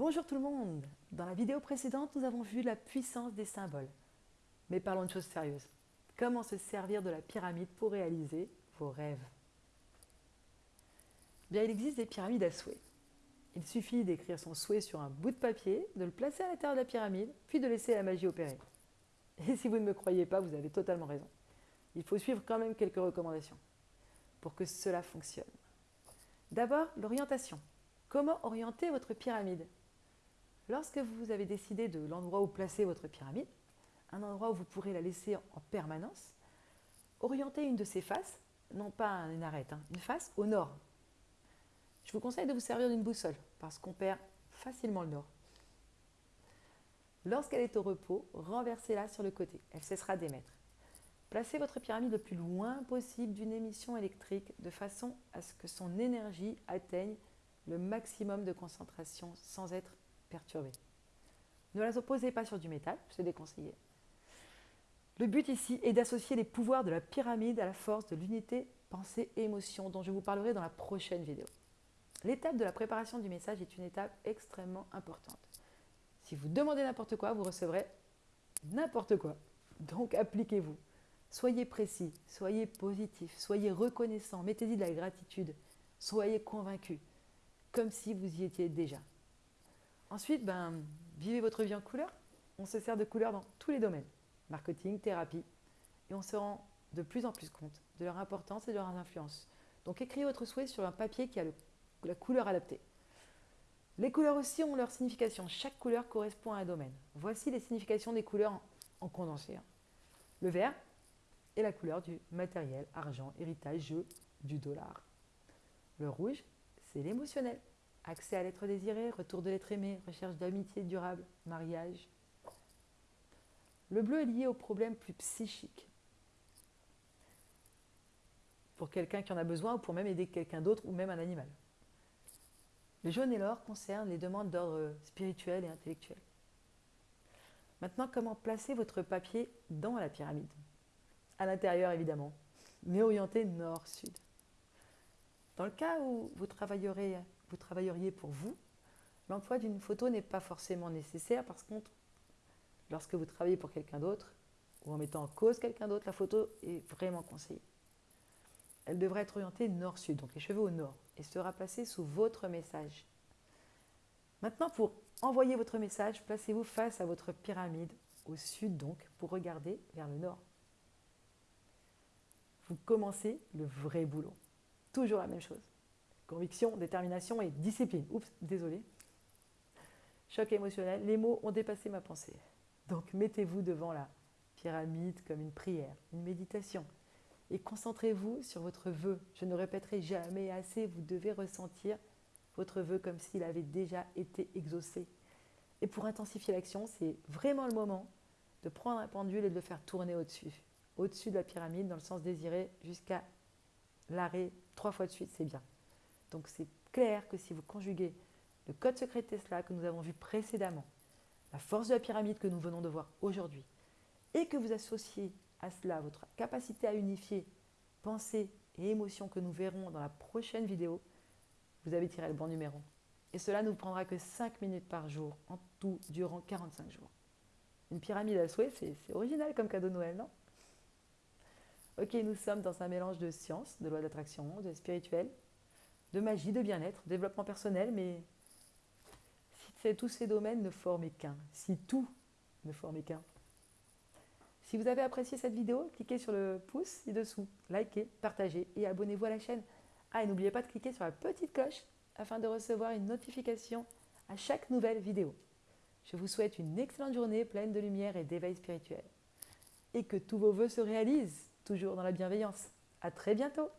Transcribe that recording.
Bonjour tout le monde Dans la vidéo précédente, nous avons vu la puissance des symboles. Mais parlons de choses sérieuses. Comment se servir de la pyramide pour réaliser vos rêves? Bien, il existe des pyramides à souhait. Il suffit d'écrire son souhait sur un bout de papier, de le placer à l'intérieur de la pyramide, puis de laisser la magie opérer. Et si vous ne me croyez pas, vous avez totalement raison. Il faut suivre quand même quelques recommandations pour que cela fonctionne. D'abord, l'orientation. Comment orienter votre pyramide? Lorsque vous avez décidé de l'endroit où placer votre pyramide, un endroit où vous pourrez la laisser en permanence, orientez une de ses faces, non pas une arête, hein, une face au nord. Je vous conseille de vous servir d'une boussole parce qu'on perd facilement le nord. Lorsqu'elle est au repos, renversez-la sur le côté. Elle cessera d'émettre. Placez votre pyramide le plus loin possible d'une émission électrique de façon à ce que son énergie atteigne le maximum de concentration sans être Ne la opposez pas sur du métal, c'est déconseillé. Le but ici est d'associer les pouvoirs de la pyramide à la force de l'unité pensée émotion dont je vous parlerai dans la prochaine vidéo. L'étape de la préparation du message est une étape extrêmement importante. Si vous demandez n'importe quoi, vous recevrez n'importe quoi. Donc appliquez-vous. Soyez précis, soyez positif, soyez reconnaissant, mettez-y de la gratitude, soyez convaincu, comme si vous y étiez déjà. Ensuite, ben, vivez votre vie en couleur. On se sert de couleurs dans tous les domaines, marketing, thérapie, et on se rend de plus en plus compte de leur importance et de leur influence. Donc écrivez votre souhait sur un papier qui a la couleur adaptée. Les couleurs aussi ont leur signification. Chaque couleur correspond à un domaine. Voici les significations des couleurs en, condensé. Hein. Le vert est la couleur du matériel, argent, héritage, jeu, du dollar. Le rouge, c'est l'émotionnel. Accès à l'être désiré, retour de l'être aimé, recherche d'amitié durable, mariage. Le bleu est lié aux problèmes plus psychiques. Pour quelqu'un qui en a besoin ou pour même aider quelqu'un d'autre ou même un animal. Le jaune et l'or concernent les demandes d'ordre spirituel et intellectuel. Maintenant, comment placer votre papier dans la pyramide? À l'intérieur, évidemment, mais orienté nord-sud. Dans le cas où vous, travaillerez, vous travailleriez pour vous, l'emploi d'une photo n'est pas forcément nécessaire. Par contre, lorsque vous travaillez pour quelqu'un d'autre, ou en mettant en cause quelqu'un d'autre, la photo est vraiment conseillée. Elle devrait être orientée nord-sud, donc les cheveux au nord, et sera placée sous votre message. Maintenant, pour envoyer votre message, placez-vous face à votre pyramide, au sud donc, pour regarder vers le nord. Vous commencez le vrai boulot. Toujours la même chose. Conviction, détermination et discipline. Oups, désolé. Choc émotionnel, les mots ont dépassé ma pensée. Donc mettez-vous devant la pyramide comme une prière, une méditation, et concentrez-vous sur votre vœu. Je ne répéterai jamais assez, vous devez ressentir votre vœu comme s'il avait déjà été exaucé. Et pour intensifier l'action, c'est vraiment le moment de prendre un pendule et de le faire tourner au-dessus. Au-dessus de la pyramide, dans le sens désiré, jusqu'à l'arrêt trois fois de suite, c'est bien. Donc c'est clair que si vous conjuguez le code secret Tesla que nous avons vu précédemment, la force de la pyramide que nous venons de voir aujourd'hui, et que vous associez à cela votre capacité à unifier pensée et émotion que nous verrons dans la prochaine vidéo, vous avez tiré le bon numéro. Et cela ne vous prendra que 5 minutes par jour, en tout, durant 45 jours. Une pyramide à souhait, c'est original comme cadeau de Noël, non? Ok, nous sommes dans un mélange de science, de loi d'attraction, de spirituel, de magie, de bien-être, développement personnel, mais si tous ces domaines ne formaient qu'un, si tout ne formait qu'un, si vous avez apprécié cette vidéo, cliquez sur le pouce ci-dessous, likez, partagez et abonnez-vous à la chaîne. Ah, et n'oubliez pas de cliquer sur la petite cloche afin de recevoir une notification à chaque nouvelle vidéo. Je vous souhaite une excellente journée pleine de lumière et d'éveil spirituel. Et que tous vos voeux se réalisent, toujours dans la bienveillance. À très bientôt